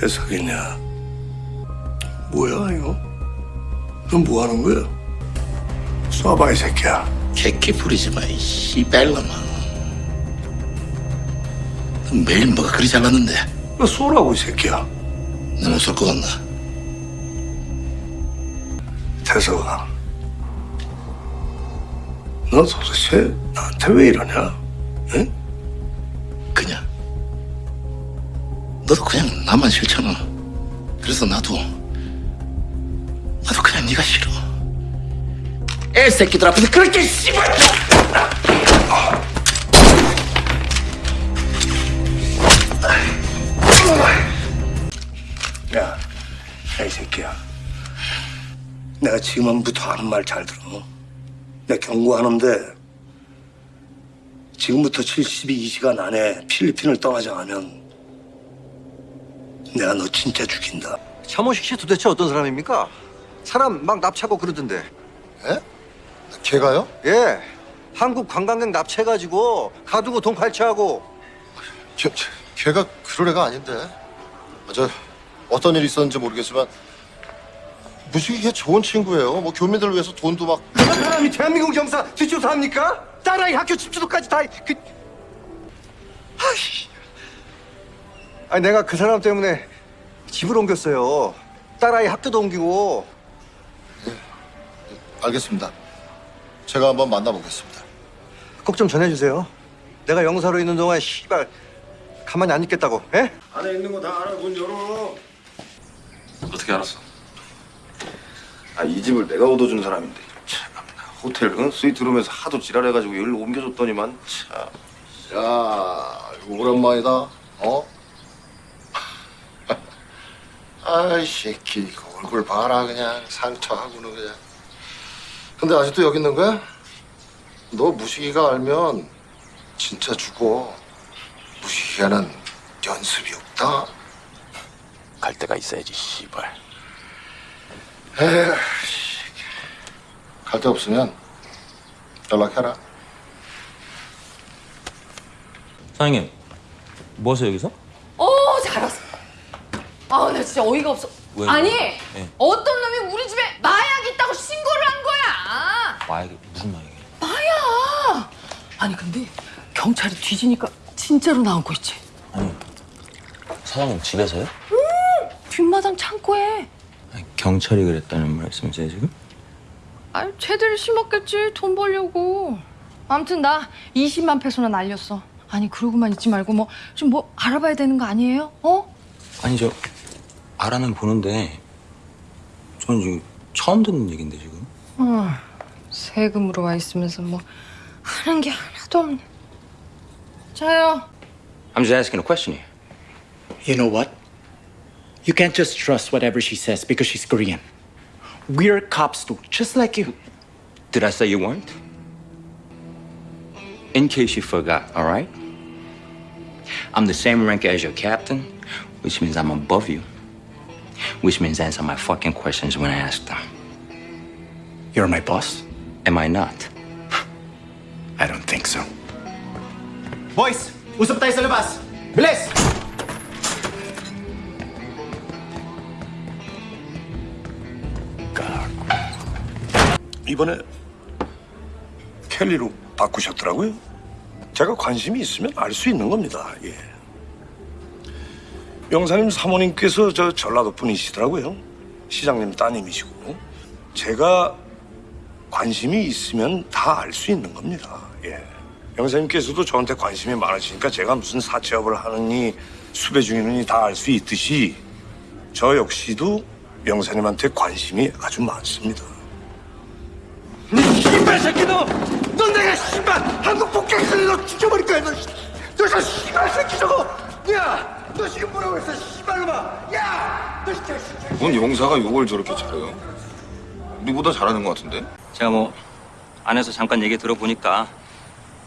대석이냐? 뭐야 이거? 너뭐 하는 거야? 쏴봐 이 새끼야. 개끼 부리지 마, 이 씨발놈아. 너 매일 뭐가 그리 잘났는데 너 쏘라고 이 새끼야. 내못쏠것 같나? 대석아. 너 도대체 나한테 왜 이러냐? 응? 그냥 너도 그냥 나만 싫잖아. 그래서 나도 나도 그냥 네가 싫어. 애 새끼들 앞에서 그렇게 씨발. 야, 야, 이 새끼야. 내가 지금부터 하는 말 잘 들어. 내가 경고하는데 지금부터 72시간 안에 필리핀을 떠나지 않으면 내가 너 진짜 죽인다. 차모식 씨 도대체 어떤 사람입니까? 사람 막 납치하고 그러던데. 에? 걔가요? 예. 한국 관광객 납치해가지고 가두고 돈 갈취하고. 걔, 걔가 그럴 애가 아닌데. 아, 저 어떤 일이 있었는지 모르겠지만 무식이 걔 좋은 친구예요. 뭐 교민들 위해서 돈도 막 그런 사람이 대한민국 영사 뒷조사합니까? 딸아이 학교 집주도까지 다 그. 아이. 아니 내가 그 사람 때문에 집을 옮겼어요. 딸아이 학교도 옮기고. 알겠습니다. 제가 한번 만나보겠습니다. 꼭 좀 전해주세요. 내가 영사로 있는 동안 씨발 가만히 안 있겠다고. 예? 안에 있는 거 다 알아. 문 열어. 어떻게 알았어? 아, 이 집을 내가 얻어준 사람인데. 참나. 호텔 응? 스위트룸에서 하도 지랄해가지고 여기로 옮겨줬더니만 참. 야, 이거 오랜만이다. 어? 아이 새끼, 이거 얼굴 봐라 그냥 상처하고는 그냥. 근데 아직도 여기 있는 거야? 너 무식이가 알면 진짜 죽어. 무식이가는 연습이 없다. 갈 데가 있어야지, 씨발. 갈 데 없으면 연락해라. 사장님, 뭐 하세요 여기서? 어, 잘 왔어. 아, 나 진짜 어이가 없어. 왜요? 아니, 네. 어떤 놈이 우리 집에 마약 있다고 신고를 한 거야. 마약이 무슨 마약이에요? 마약. 아니, 근데 경찰이 뒤지니까 진짜로 나온 거 있지. 사장님 집에서요? 뒷마당 창고에. 아니, 경찰이 그랬다는 말씀이세요 지금? 아유, 쟤들이 심었겠지. 돈 벌려고. 아무튼 나 20만 페소나 날렸어. 아니, 그러고만 있지 말고 뭐 좀뭐 알아봐야 되는 거 아니에요? 어? 아니 저 알아는 보는데 저는 지금 처음 듣는 얘긴데 지금 어, 세금으로 와 있으면서 뭐 하는 게 하나도 없네. 자요. I'm just asking a question here You know what? You can't just trust whatever she says because she's Korean. We're cops too, just like you. Did I say you weren't? In case you forgot, all right? I'm the same rank as your captain, which means I'm above you. Which means answer my fucking questions when I ask them. You're my boss? Am I not? I don't think so. Boys, usap tayo sa labas. Bilis! 이번에 켈리로 바꾸셨더라고요. 제가 관심이 있으면 알 수 있는 겁니다. 예. 영사님 사모님께서 저 전라도 분이시더라고요. 시장님 따님이시고 제가 관심이 있으면 다 알 수 있는 겁니다. 예. 영사님께서도 저한테 관심이 많으시니까 제가 무슨 사채업을 하느니 수배 중이느니 다 알 수 있듯이 저 역시도 영사님한테 관심이 아주 많습니다. 씨발 새끼 너! 넌 내가 씨발 한국 폭격기를 너 죽여버릴 거야 너! 씨. 너저 씨발 새끼 저거! 야! 너 지금 뭐라고 했어 씨발놈아! 야! 너 진짜 진짜 뭔 용사가 욕을 저렇게 잘해요? 우리보다 잘하는 것 같은데? 제가 뭐 안에서 잠깐 얘기 들어보니까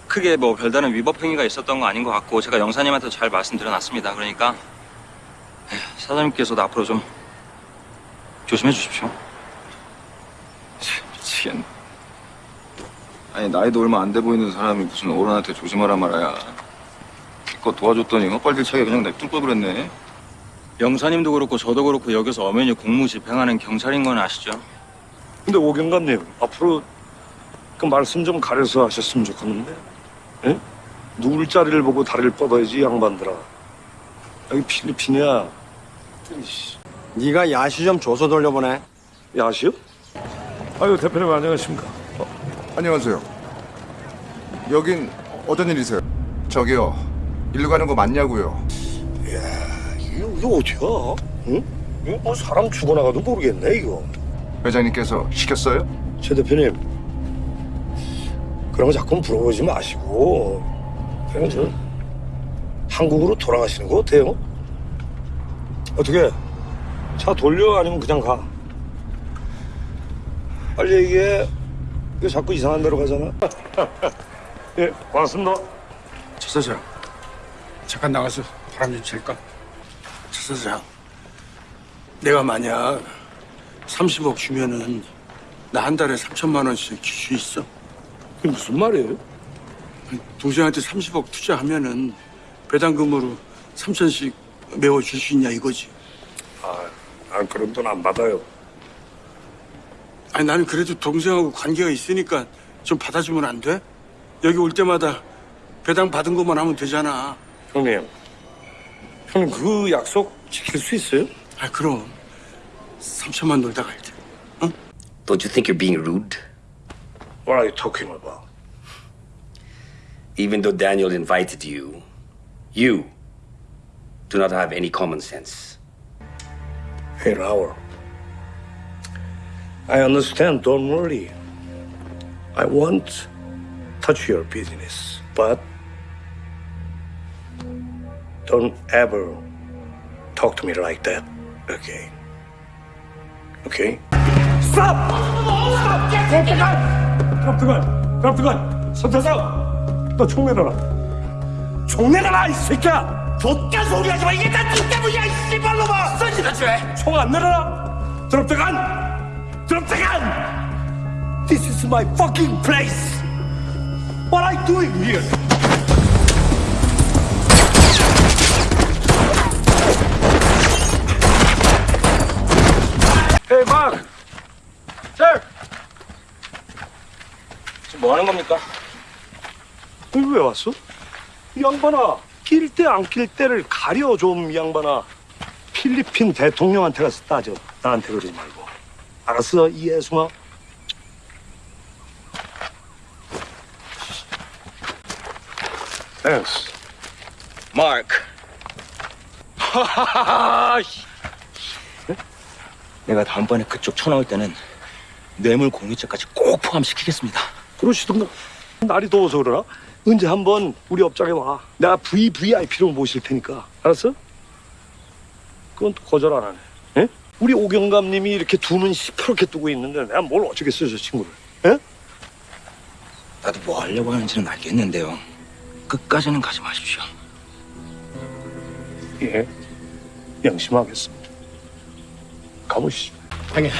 크게 뭐 별다른 위법 행위가 있었던 거 아닌 것 같고 제가 영사님한테 잘 말씀드려놨습니다. 그러니까 에휴, 사장님께서도 앞으로 좀 조심해 주십시오. 미치겠네. 아니 나이도 얼마 안 돼 보이는 사람이 무슨 어른한테 조심하라 말아야. 기껏 도와줬더니 헛발질 차게 그냥 냅둘 걸 그랬네. 영사님도 그렇고 저도 그렇고 여기서 엄연히 공무 집행하는 경찰인 건 아시죠? 근데 오경감님 앞으로 그 말씀 좀 가려서 하셨으면 좋겠는데 예? 누울 자리를 보고 다리를 뻗어야지 이 양반들아 여기 필리핀이야 이씨, 네가 야시 좀 줘서 돌려보내. 야시요? 아유 대표님 안녕하십니까 안녕하세요. 여긴 어떤 일이세요? 저기요. 일로 가는 거 맞냐고요? 이거, 이거 어디야? 응? 이거 뭐 사람 죽어나가도 모르겠네 이거 회장님께서 시켰어요? 최 대표님 그런 거 자꾸 물어보지 마시고 그냥 저 한국으로 돌아가시는 거 어때요? 어떻게 차 돌려 아니면 그냥 가? 빨리 얘기해 이거 자꾸 이상한 데로 가잖아 예 고맙습니다 차 사장 잠깐 나가서 바람 좀 쐴까? 차 사장 내가 만약 30억 주면은 나 한 달에 3천만 원씩 줄 수 있어? 그게 무슨 말이에요? 동생한테 30억 투자하면은 배당금으로 3천씩 메워 줄 수 있냐 이거지 아 그런 돈 안 받아요 아니 나는 그래도 동생하고 관계가 있으니까 좀 받아주면 안 돼? 여기 올 때마다 배당 받은 것만 하면 되잖아 형님 형님 그 약속 지킬 수 있어요? 아 그럼 3천만 놀다 갈 때. Don't you think you're being rude? What are you talking about? Even though Daniel invited you, you do not have any common sense. Hey, Raul. I understand, don't worry. I won't touch your business, but don't ever talk to me like that again. Okay? Stop! Stop! 갑등한! 갑등한! 선태상! 너 총 내놔라! 총 내놔라, 이 새끼야! 좆가 소리 하지 마! 이게 다 니 때문이야, 이 씨발놈아! 써지다 죄! 총안 내놔라! 드롭대간! 드롭대간! This is my fucking place! What are you doing here? Hey, Mark! Sir! 지금 뭐 하는 겁니까? 여기 왜 왔어? 이 양반아, 낄 때 안 낄 때를 가려 좀, 이 양반아. 필리핀 대통령한테 가서 따져. 나한테 그러지 말고. 알았어, 이해숭아? Thanks. 내가 다음번에 그쪽 쳐나올 때는 뇌물 공유죄까지 꼭 포함시키겠습니다. 그러시던가. 날이 더워서 그러나? 언제 한번 우리 업장에 와. 내가 VVIP로 모실 테니까. 알았어? 그건 또 거절 안 하네. 예? 우리 오경감님이 이렇게 두 눈 시퍼렇게 뜨고 있는데 내가 뭘 어쩌겠어요, 저 친구를. 예? 나도 뭐 하려고 하는지는 알겠는데요. 끝까지는 가지 마십시오. 예. 양심하겠습니다. 가보시죠. 형님.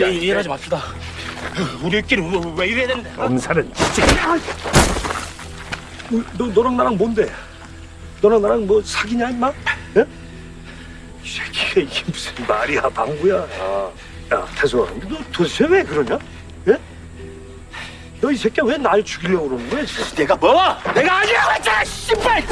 야, 이해하지 맙시다. 우리끼리 왜, 왜 이래야 되는데? 엄살은 진짜. 너, 너, 너랑 나랑 뭔데? 너랑 나랑 뭐 사귀냐, 임마? 예? 이 새끼가 이게 무슨 말이야, 방구야. 야, 야 태수아, 너 도대체 왜 그러냐? 예? 너 이 새끼야 왜날 죽이려고 그러는 거야, 지금? 내가 뭐? 내가 아니라고 했잖아, 씨발!